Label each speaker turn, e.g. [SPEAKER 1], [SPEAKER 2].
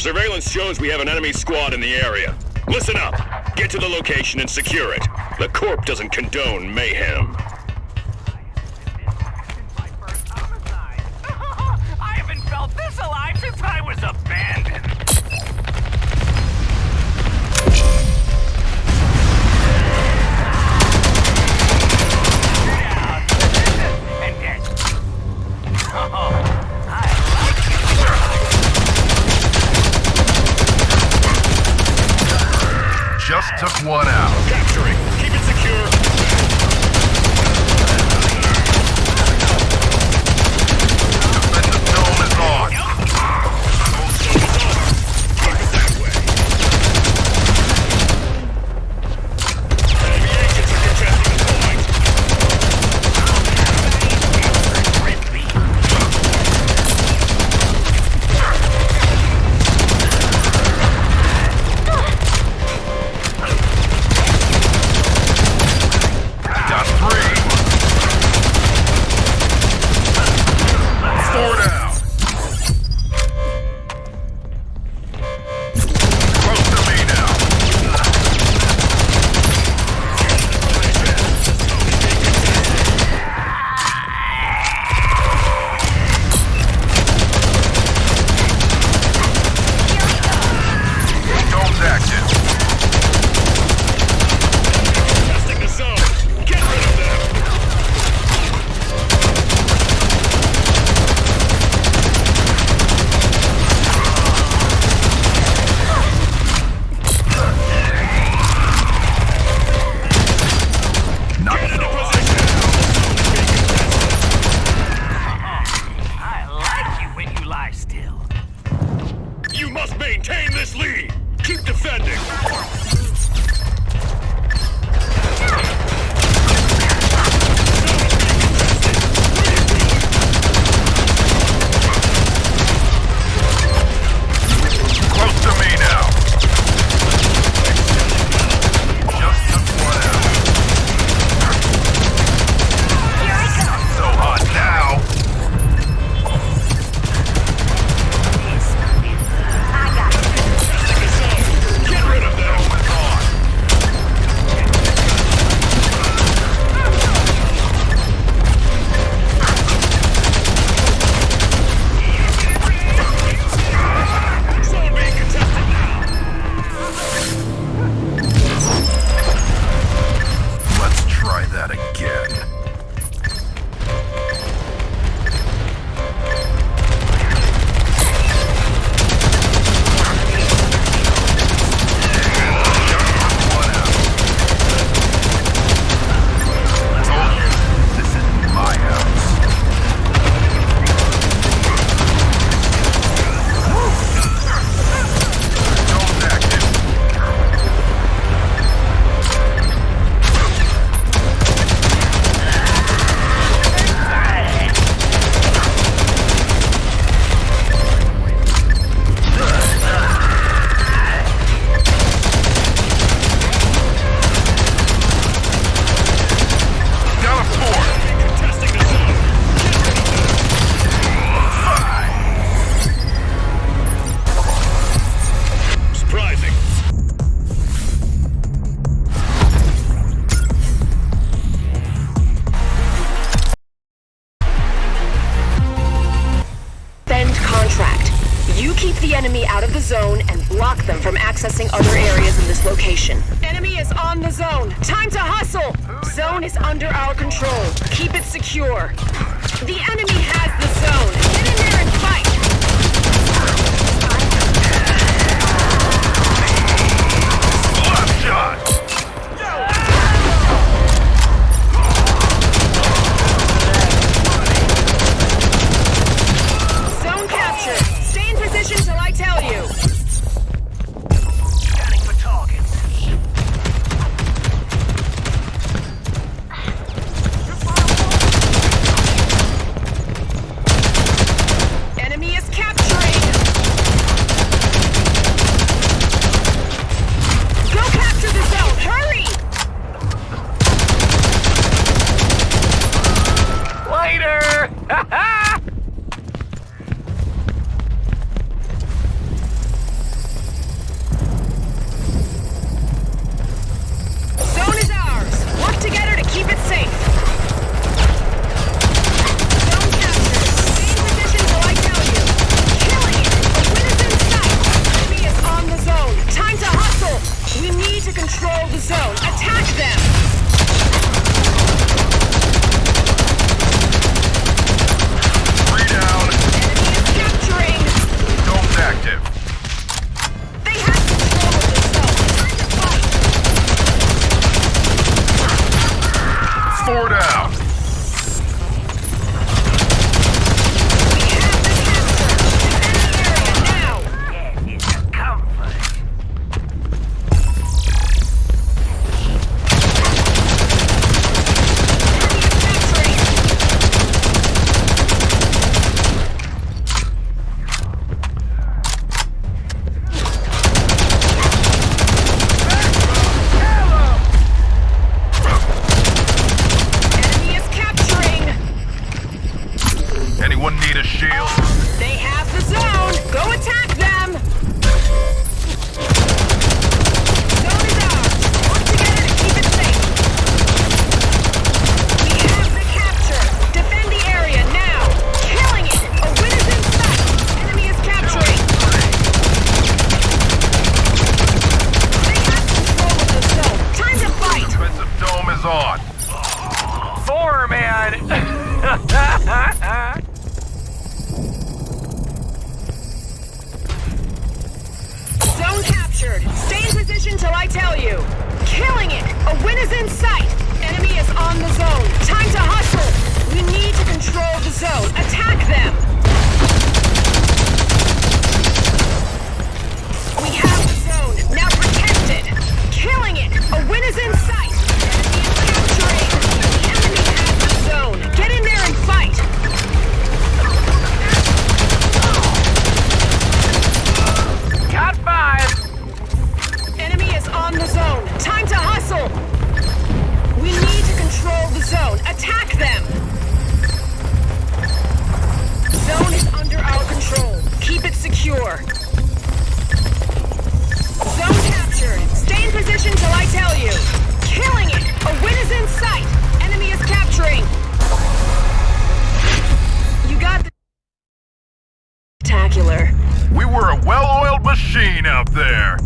[SPEAKER 1] Surveillance shows we have an enemy squad in the area. Listen up. Get to the location and secure it. The Corp doesn't condone mayhem.
[SPEAKER 2] Took one out.
[SPEAKER 1] Capturing. This lead. Keep defending.
[SPEAKER 3] Enemy out of the zone and block them from accessing other areas in this location. Enemy is on the zone. Time to hustle! Zone is under our control. Keep it secure. The enemy has the zone.
[SPEAKER 2] hold the
[SPEAKER 3] hell. captured. Stay in position till I tell you. Killing it! A win is in sight! Enemy is on the zone. Time to hustle! We need to control the zone. Attack them!
[SPEAKER 2] well-oiled machine out there.